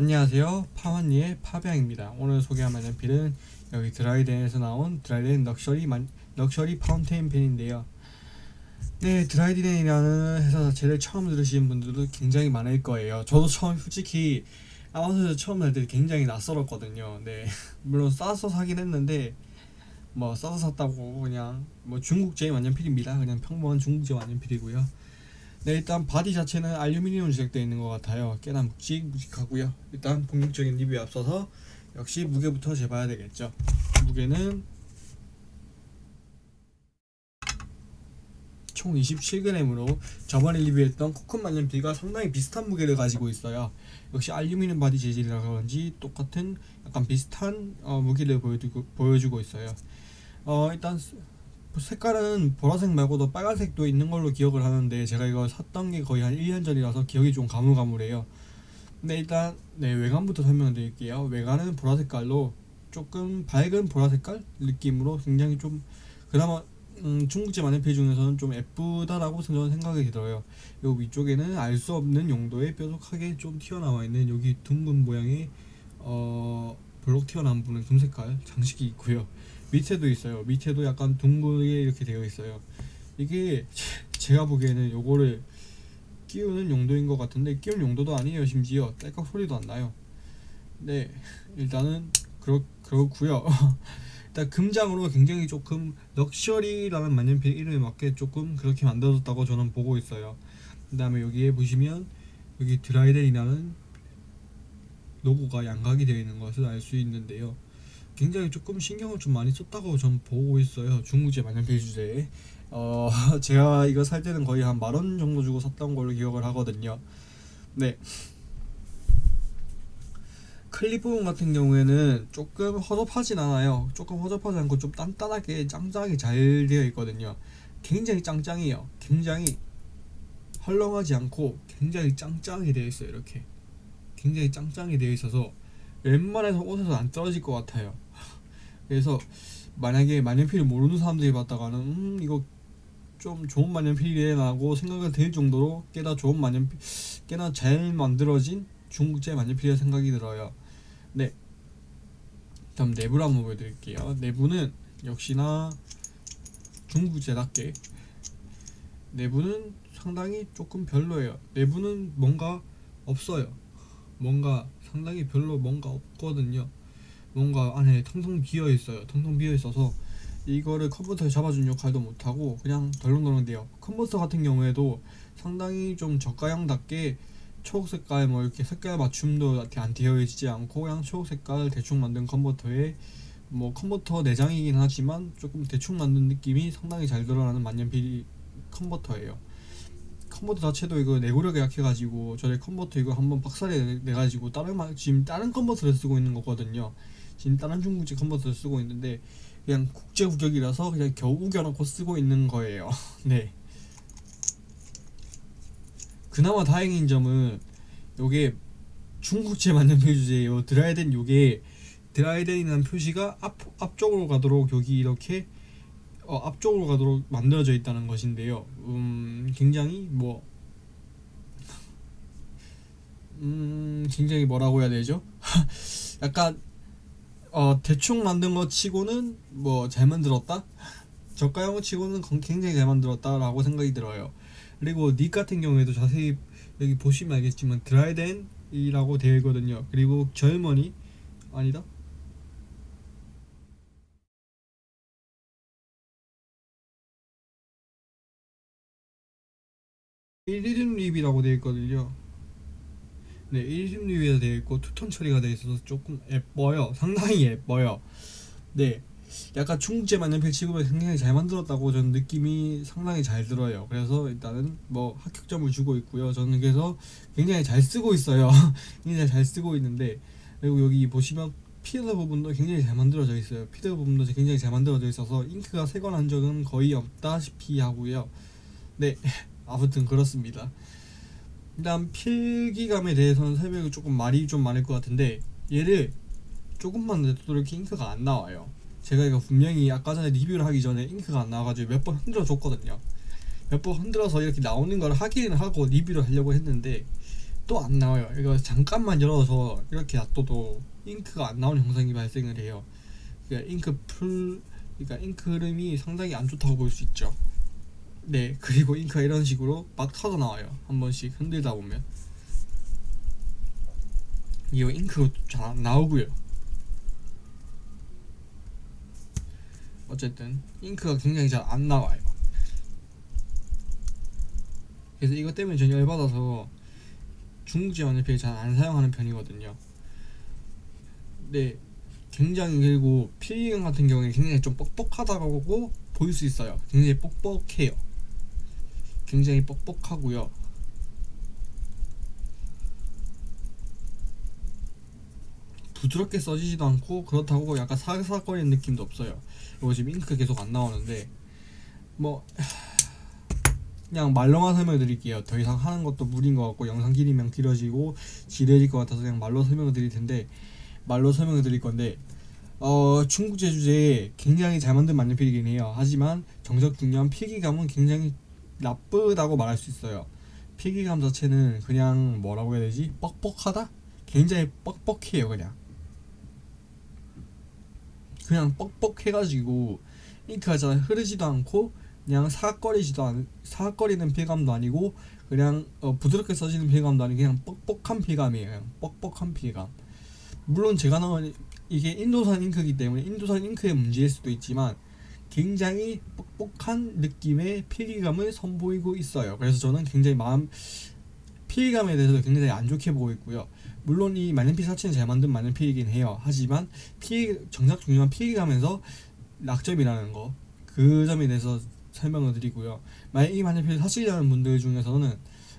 안녕하세요. 파완니의 파병입니다. 오늘 소개할 만년필은 여기 Dryden에서 나온 Dryden luxury 만, luxury fountain pen인데요. 네 Dryden이라는 회사 자체를 처음 들으시는 분들도 굉장히 많을 거예요. 저도 처음 솔직히 아마존에서 처음 살 때 굉장히 낯설었거든요. 네 물론 싸서 사긴 했는데 뭐 싸서 샀다고 그냥 뭐 중국제 만년필입니다. 그냥 평범한 중국제 만년필이고요 네 일단 바디 자체는 알루미늄 제작되어 있는 것 같아요. 꽤나 묵직 묵직하고요. 일단 본격적인 리뷰에 앞서서 역시 무게부터 재봐야 되겠죠. 무게는 총 27g으로 저번에 리뷰했던 코큰 만년필과 상당히 비슷한 무게를 가지고 있어요. 역시 알루미늄 바디 재질이라 그런지 똑같은 약간 비슷한 어, 무게를 보여주고, 보여주고 있어요. 어 일단 색깔은 보라색 말고도 빨간색도 있는 걸로 기억을 하는데 제가 이거 샀던 게 거의 한 1년 전이라서 기억이 좀 가물가물해요. 근데 일단 네 외관부터 설명드릴게요. 외관은 보라색깔로 조금 밝은 보라색깔 느낌으로 굉장히 좀 그나마 음, 중국제 만년필 중에서는 좀 예쁘다라고 생각이 들어요. 요 위쪽에는 알 수 없는 용도의 뾰족하게 좀 튀어나와 있는 여기 둥근 모양의 어 블록 튀어나온 부분 금색깔 장식이 있고요 밑에도 있어요. 밑에도 약간 둥글게 이렇게 되어 있어요. 이게 제가 보기에는 요거를 끼우는 용도인 것 같은데 끼울 용도도 아니에요. 심지어 딸깍 소리도 안 나요. 네 일단은 그렇, 그렇구요. 일단 금장으로 굉장히 조금 럭셔리라는 만년필 이름에 맞게 조금 그렇게 만들어졌다고 저는 보고 있어요. 그 다음에 여기에 보시면 여기 드라이덴이라는 로고가 양각이 되어 있는 것을 알 수 있는데요 굉장히 조금 신경을 좀 많이 썼다고 전 보고 있어요. 중국제 만년필 주제에 어 제가 이거 살 때는 거의 한 만 원 정도 주고 샀던 걸로 기억을 하거든요. 네. 클립 부분 같은 경우에는 조금 허접하진 않아요. 조금 허접하지 않고 좀 단단하게 짱짱하게 잘 되어 있거든요. 굉장히 짱짱해요. 굉장히 헐렁하지 않고 굉장히 짱짱하게 되어 있어요 이렇게. 굉장히 짱짱하게 되어 있어서 웬만해서 옷에서 안 떨어질 것 같아요. 그래서 만약에 만년필을 모르는 사람들이 봤다가는 음 이거 좀 좋은 만년필이라고 생각이 들 정도로 꽤나 좋은 만년필 꽤나 잘 만들어진 중국제 만년필이라 생각이 들어요. 네. 다음 내부를 한번 보여드릴게요. 내부는 역시나 중국제답게 내부는 상당히 조금 별로예요. 내부는 뭔가 없어요 뭔가 상당히 별로 뭔가 없거든요. 뭔가 안에 텅텅 비어 있어요. 텅텅 비어 있어서 이거를 컴퓨터에 잡아준 역할도 못하고 그냥 덜렁덜렁 돼요. 컴퓨터 같은 경우에도 상당히 좀 저가형답게 초록 색깔 뭐 이렇게 색깔 맞춤도 안 되어 있지 않고 그냥 초록 색깔 대충 만든 컨버터에 뭐 컨버터 내장이긴 하지만 조금 대충 만든 느낌이 상당히 잘 드러나는 만년필 컨버터예요 컨버터 자체도 이거 내구력이 약해가지고 저희 컨버터 이거 한번 박살이 내가지고 다른 지금 다른 컨버터를 쓰고 있는 거거든요. 지금 다른 중국제 컨버터를 쓰고 있는데 그냥 국제 규격이라서 그냥 겨우 우겨놓고 쓰고 있는 거예요. 네. 그나마 다행인 점은 요게 중국제 만년필 주제예요. 드라이덴 요게 드라이덴이라는 표시가 앞, 앞쪽으로 가도록 여기 이렇게 어, 앞쪽으로 가도록 만들어져 있다는 것인데요 음, 굉장히 뭐 음, 굉장히 뭐라고 해야 되죠? 약간 어, 대충 만든 것 치고는 뭐 잘 만들었다? 저가형 치고는 굉장히 잘 만들었다 라고 생각이 들어요 그리고 닉 같은 경우에도 자세히 여기 보시면 알겠지만 드라이덴이라고 되어 있거든요 그리고 젊은이 아니다 1림 립이라고 되어 있거든요. 네 1림 립이 되어 있고 투톤 처리가 되어 있어서 조금 예뻐요. 상당히 예뻐요. 네 약간 중국제 만년필 취급을 굉장히 잘 만들었다고 저는 느낌이 상당히 잘 들어요. 그래서 일단은 뭐 합격점을 주고 있고요. 저는 그래서 굉장히 잘 쓰고 있어요. 굉장히 잘 쓰고 있는데 그리고 여기 보시면 피드 부분도 굉장히 잘 만들어져 있어요. 피드 부분도 굉장히 잘 만들어져 있어서 잉크가 새거난 적은 거의 없다시피 하고요. 네 아무튼 그렇습니다 일단 필기감에 대해서는 설명이 조금 말이 좀 많을 것 같은데 얘를 조금만 내도 이렇게 잉크가 안 나와요 제가 이거 분명히 아까 전에 리뷰를 하기 전에 잉크가 안 나와가지고 몇 번 흔들어 줬거든요 몇 번 흔들어서 이렇게 나오는 걸 하기는 하고 리뷰를 하려고 했는데 또 안 나와요. 이거 잠깐만 열어서 이렇게 놔둬도 잉크가 안 나오는 현상이 발생을 해요. 그러니까 잉크 풀, 그러니까 잉크 흐름이 상당히 안 좋다고 볼 수 있죠. 네, 그리고 잉크가 이런 식으로 막 터져 나와요. 한 번씩 흔들다 보면. 이거 잉크가 잘안 나오고요. 어쨌든 잉크가 굉장히 잘 안 나와요. 그래서 이것 때문에 전 열받아서 중국제 연필 잘 안 사용하는 편이거든요. 네, 굉장히 그리고 필기감 같은 경우에 굉장히 좀 뻑뻑하다고 보일 수 있어요. 굉장히 뻑뻑해요. 굉장히 뻑뻑하고요. 부드럽게 써지지도 않고 그렇다고 약간 사각사각거리는 느낌도 없어요. 이거 지금 잉크 계속 안 나오는데 뭐 그냥 말로만 설명해 드릴게요. 더 이상 하는 것도 무리인 것 같고 영상 길이면 길어지고 지레질 것 같아서 그냥 말로 설명해 드릴 텐데 말로 설명해 드릴 건데 어 중국 제주제에 굉장히 잘 만든 만년필이긴 해요. 하지만 정적 중요한 필기감은 굉장히 나쁘다고 말할 수 있어요. 필기감 자체는 그냥 뭐라고 해야 되지? 뻑뻑하다? 굉장히 뻑뻑해요 그냥 그냥 뻑뻑해가지고 잉크가 잘 흐르지도 않고 그냥 사각거리지도 않 사각거리는 필감도 아니고 그냥 어, 부드럽게 써지는 필감도 아니고 그냥 뻑뻑한 필감이에요 그냥 뻑뻑한 필감 물론 제가 나온 이게 인도산 잉크이기 때문에 인도산 잉크의 문제일 수도 있지만 굉장히 뻑뻑한 느낌의 필기감을 선보이고 있어요 그래서 저는 굉장히 마음 필기감에 대해서 굉장히 안 좋게 보고 있고요 물론 이 만년필 자체는 잘 만든 만년필이긴 해요 하지만 필 정작 중요한 필기감에서 낙점이라는 거 그 점에 대해서 설명을 드리고요. 만약 이 만년필 사시려는 분들 중에서는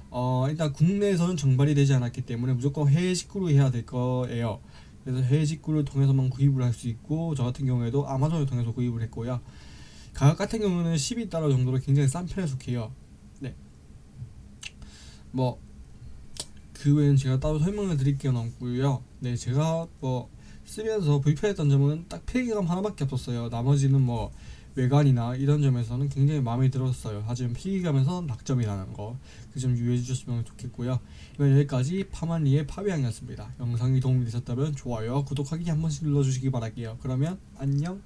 어 일단 국내에서는 정발이 되지 않았기 때문에 무조건 해외 직구로 해야 될 거예요. 그래서 해외 직구를 통해서만 구입을 할 수 있고 저 같은 경우에도 아마존을 통해서 구입을 했고요. 가격 같은 경우는 12달러 정도로 굉장히 싼 편에 속해요. 네. 뭐 그 외에는 제가 따로 설명을 드릴 게 없고요. 네, 제가 뭐 쓰면서 불편했던 점은 딱 필기감 하나밖에 없었어요. 나머지는 뭐 외관이나 이런 점에서는 굉장히 마음에 들었어요. 하지만 필기감에서 낙점이라는 거 그 점 유의해 주셨으면 좋겠고요. 이번 여기까지 파만리의 파비앙이었습니다. 영상이 도움이 되셨다면 좋아요, 구독하기 한 번씩 눌러주시기 바랄게요. 그러면 안녕.